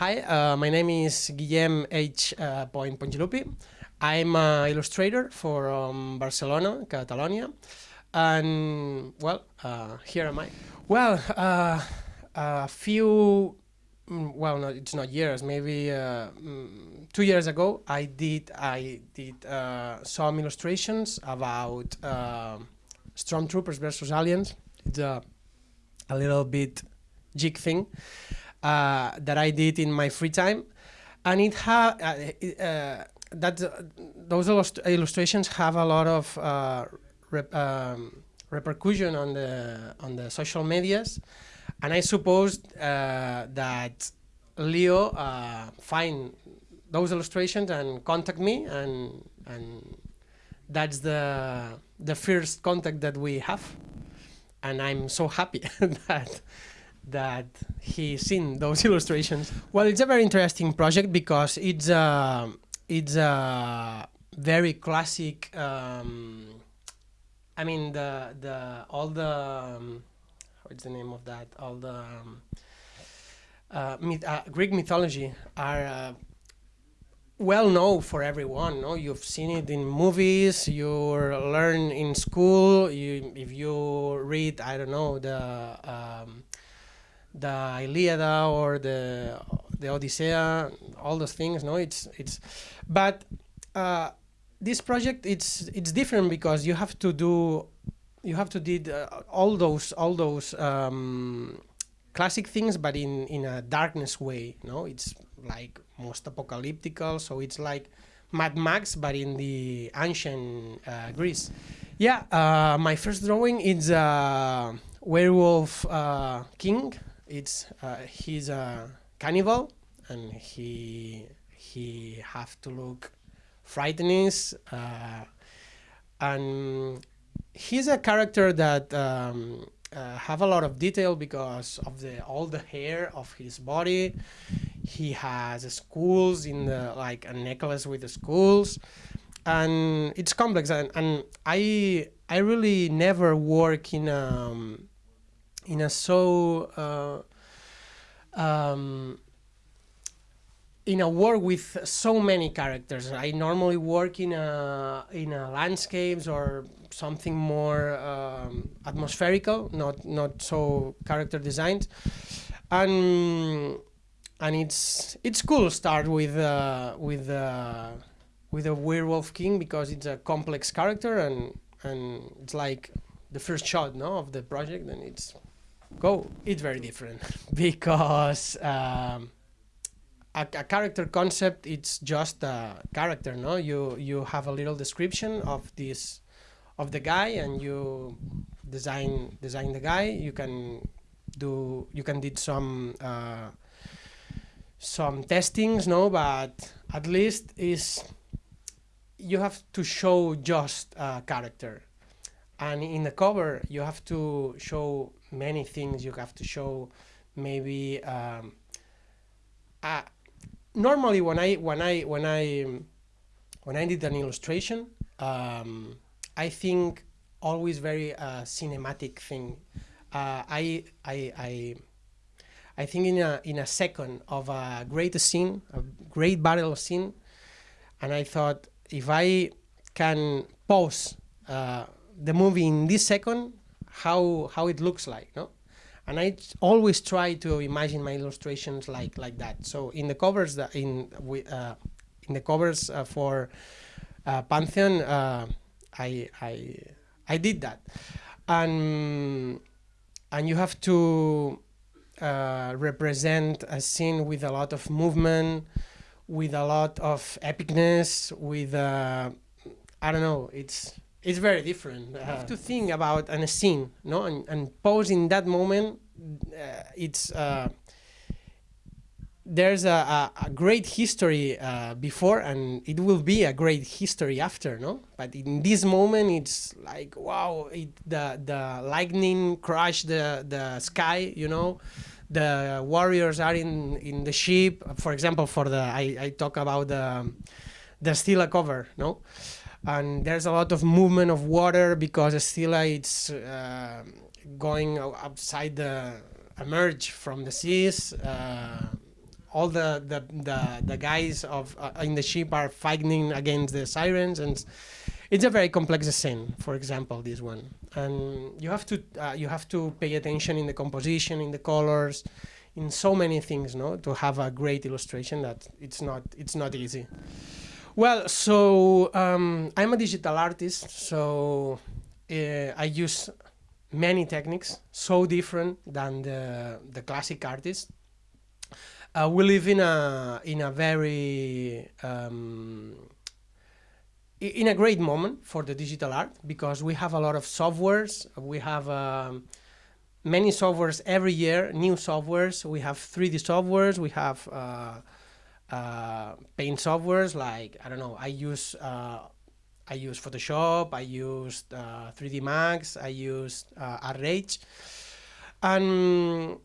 Hi, uh, my name is Guillem H. Uh, Point Pongilupi. I'm an illustrator for um, Barcelona, Catalonia. And, well, uh, here am I. Well, uh, a few, mm, well, no, it's not years, maybe uh, mm, two years ago, I did, I did uh, some illustrations about Stormtroopers versus Aliens. It's a, a little bit jig thing uh, that I did in my free time, and it had uh, uh, that those illustrations have a lot of uh, rep um, repercussion on the on the social medias, and I suppose uh, that Leo find those illustrations and contact me and and that's the the first contact that we have. And I'm so happy that that he's seen those illustrations. Well, it's a very interesting project because it's a it's a very classic. Um, I mean the the all the um, what's the name of that? All the um, uh, myth, uh, Greek mythology are uh, well known for everyone. No, you've seen it in movies. You learn in school. You if you read, I don't know the um, the Iliada or the the Odyssea, all those things. No, it's it's, but uh, this project it's it's different because you have to do, you have to did uh, all those all those um, classic things, but in in a darkness way. No, it's like most apocalyptical, so it's like Mad Max, but in the ancient uh, Greece. Yeah, uh, my first drawing is a werewolf uh, king it's uh, he's a cannibal and he he have to look frightening uh, and he's a character that um, uh, have a lot of detail because of the all the hair of his body. He has skulls in the like a necklace with the skulls and it's complex and, and i i really never work in um, in a so uh, um, in a work with so many characters. I normally work in a in a landscapes or something more um, atmospherical, not not so character designed, and and it's it's cool start with uh, with uh, with a werewolf king because it's a complex character and and it's like the first shot no of the project and it's Go, it's very different because um, a, a, character concept it's just a character, no? You you have a little description of this of the guy and you design design the guy. You can do you can did some uh, some testings, no? But at least is you have to show just a character and in the cover you have to show many things you have to show maybe um, uh, normally when I when I when I when I did an illustration um, I think always very uh, cinematic thing. Uh, I, I I I think in a in a second of a great scene a great battle scene and I thought if I can pause uh, the movie in this second how how it looks like no? And I always try to imagine my illustrations like like that. So in the covers that in uh, in the covers uh, for uh, Pantheon uh, I I I did that. And and you have to uh, represent a scene with a lot of movement with a lot of epicness with uh, I don't know it's it's very different. You have to think about an, a scene, no, and, and pose in that moment. Uh, it's uh, there's a, a, a, great history uh, before, and it will be a great history after, no. But in this moment, it's like wow, it, the the lightning crush the the sky, you know. The warriors are in in the ship. For example, for the I, I talk about the the Scylla cover, no and there's a lot of movement of water because Scylla it's uh, going outside the emerge from the seas. Uh, all the the the, the guys of uh, in the ship are fighting against the sirens and it's a very complex scene for example this one. And you have to uh, you have to pay attention in the composition in the colors in so many things no to have a great illustration that it's not it's not easy well so um, i'm a digital artist so uh, i use many techniques so different than the the classic artists uh, we live in a in a very um, in a great moment for the digital art because we have a lot of softwares. We have um, many softwares every year, new softwares. We have 3D softwares. We have uh, uh, paint softwares like I don't know. I use uh, I use Photoshop. I use 3D uh, Max. I use uh, ArtRage, and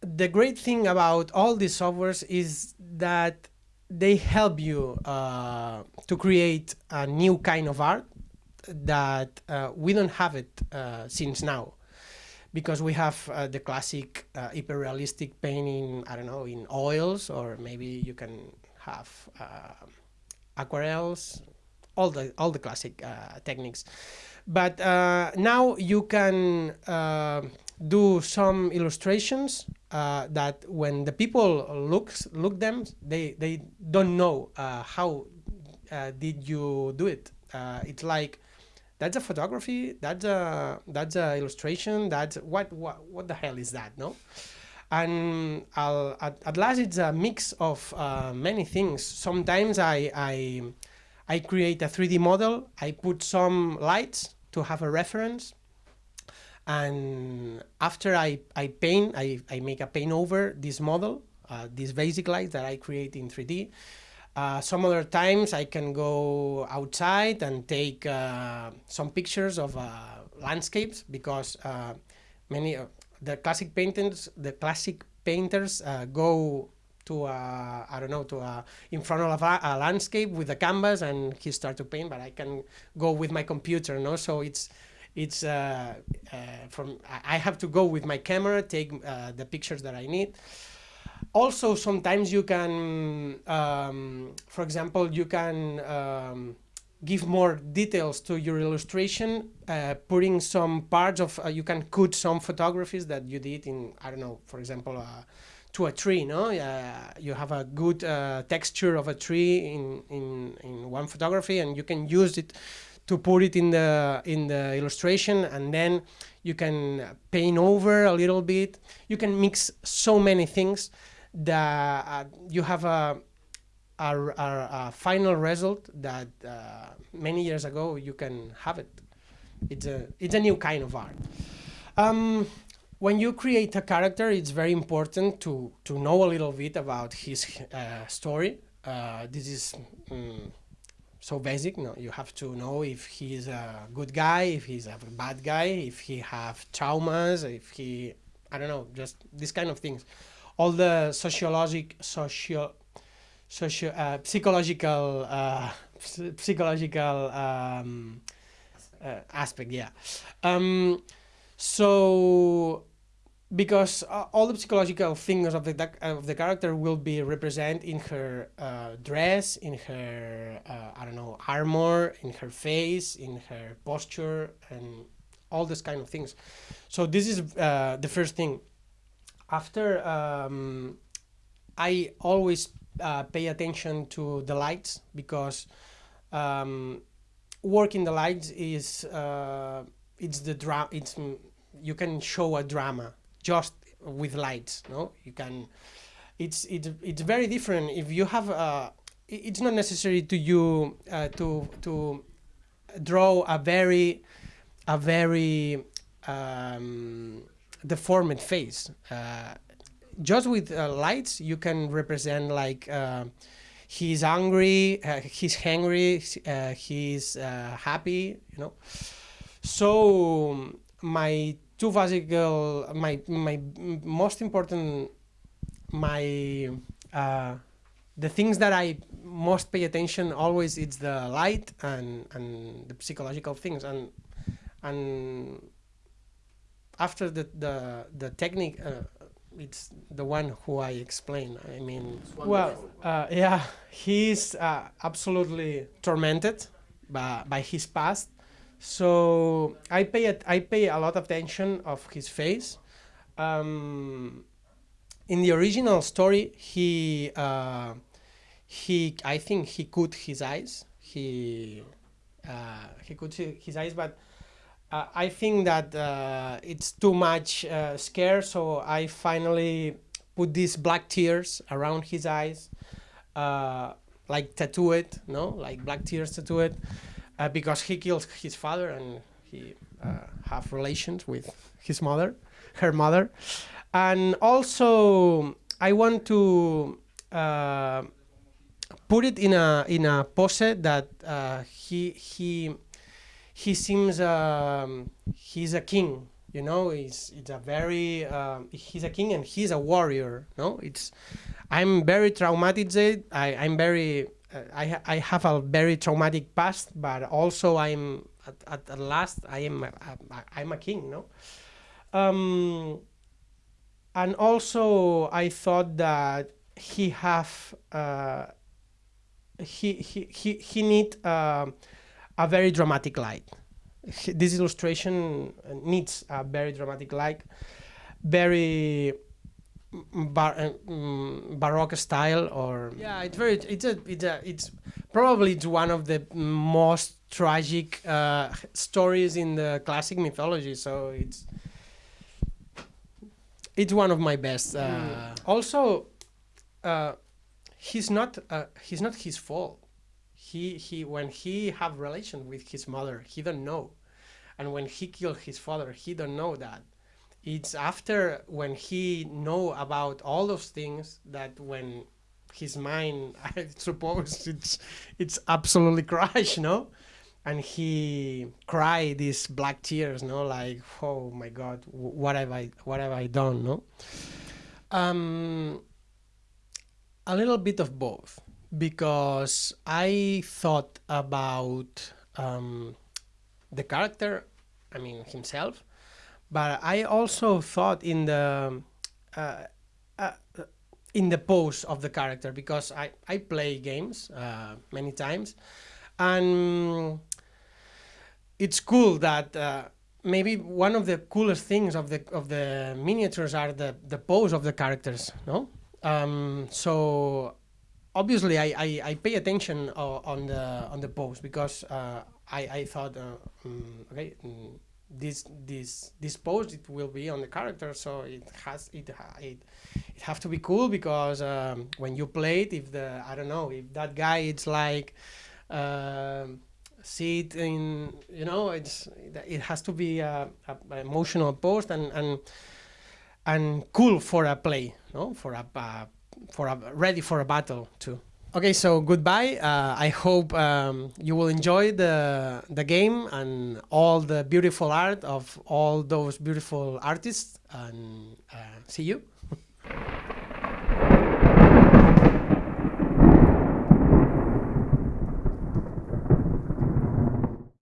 the great thing about all these softwares is that they help you uh, to create a new kind of art that uh, we don't have it uh, since now because we have uh, the classic uh, hyper-realistic painting I don't know in oils or maybe you can have uh, aquarels all the all the classic techniques but now you can do some illustrations uh, that when the people looks look them, they they don't know uh, how uh, did you do it. Uh, it's like that's a photography, that's a that's a illustration, that's what what what the hell is that, no? And I'll, at, at last, it's a mix of uh, many things. Sometimes I I I create a 3D model, I put some lights to have a reference and after I, I paint, I, I make a paint over this model, uh, these basic lights that I create in 3D. Uh, some other times I can go outside and take uh, some pictures of uh, landscapes because uh, many the classic painters, the classic painters uh, go to a, I don't know, to a, in front of a, a, landscape with a canvas and he start to paint, but I can go with my computer, no? So it's, it's uh, uh, from I have to go with my camera, take uh, the pictures that I need. Also, sometimes you can, um, for example, you can um, give more details to your illustration, uh, putting some parts of, uh, you can cut some photographies that you did in, I don't know, for example, uh, to a tree, no? you have a good texture of a tree in, in, in one photography and you can use it to put it in the in the illustration and then you can paint over a little bit you can mix so many things that uh, you have a, a, final result that uh, many years ago you can have it it's a it's a new kind of art um, when you create a character it's very important to to know a little bit about his uh, story uh, this is um, so basic. No, you have to know if he's a good guy, if he's a bad guy, if he have traumas, if he, I don't know, just this kind of things. All the sociologic, socio, socio, uh, psychological, uh, psychological um, uh, aspect. Yeah. Um, so because uh, all the psychological things of the of the character will be represented in her uh, dress, in her uh, I don't know armor, in her face, in her posture, and all this kind of things. So this is uh, the first thing. After um, I always uh, pay attention to the lights because um, working the lights is uh, it's the dra it's you can show a drama just with lights no? You can it's it's it's very different if you have uh it's not necessary to you uh, to to draw a very a very um, deformed face. Uh, just with uh, lights you can represent like uh, he's angry uh, he's hungry uh, he's happy you know? So my two physical my my most important my the things that I most pay attention always it's the light and and the psychological things. And and after the the the technique uh, it's the one who I explain. I mean, well, uh, yeah, he's uh, absolutely tormented by, by his past. So I pay it, I pay a lot of attention of his face. Um, in the original story, he uh, he I think he cut his eyes. He uh, he cut his eyes, but uh, I think that uh, it's too much uh, scare. So I finally put these black tears around his eyes, uh, like tattoo it, no, like black tears tattoo it, uh, because he killed his father and he uh, have relations with his mother, her mother, and also I want to put it in a in a pose that he he he seems um, he's a king you know he's it's a very uh, he's a king and he's a warrior no? It's i'm very traumatized i i'm very uh, I, I have a very traumatic past but also i'm at, at, at last i am a, a, i'm a king no? Um, and also i thought that he have uh, he he he, he need um a very dramatic light. This illustration uh, needs a very dramatic light, very mm, bar- uh, mm, baroque style or yeah it's very it's a it's a it's probably it's one of the most tragic uh, stories in the classic mythology so it's it's one of my best uh, also uh, he's not uh, he's not his fault he he when he have relation with his mother he don't know. And when he killed his father he don't know that. It's after when he know about all those things that when his mind i suppose it's it's absolutely crushed no? And he cry these black tears no? Like oh my god what have i what have i done no? Um a little bit of both because I thought about um, the character, I mean himself, but I also thought in the uh, uh, in the pose of the character because I I play games uh, many times, and it's cool that. Uh, Maybe one of the coolest things of the of the miniatures are the, the pose of the characters, no? Um, so obviously I, I, I pay attention uh, on the on the post because uh, I, I thought uh, mm, okay mm, this this this post it will be on the character so it has it it, it have to be cool because um, when you play it if the I don't know if that guy it's like um, see it in you know it's it has to be a, a, a emotional post and and and cool for a play no? For a, a for a ready for a battle too. Okay, so goodbye. Uh, I hope um, you will enjoy the the game and all the beautiful art of all those beautiful artists. And uh, see you.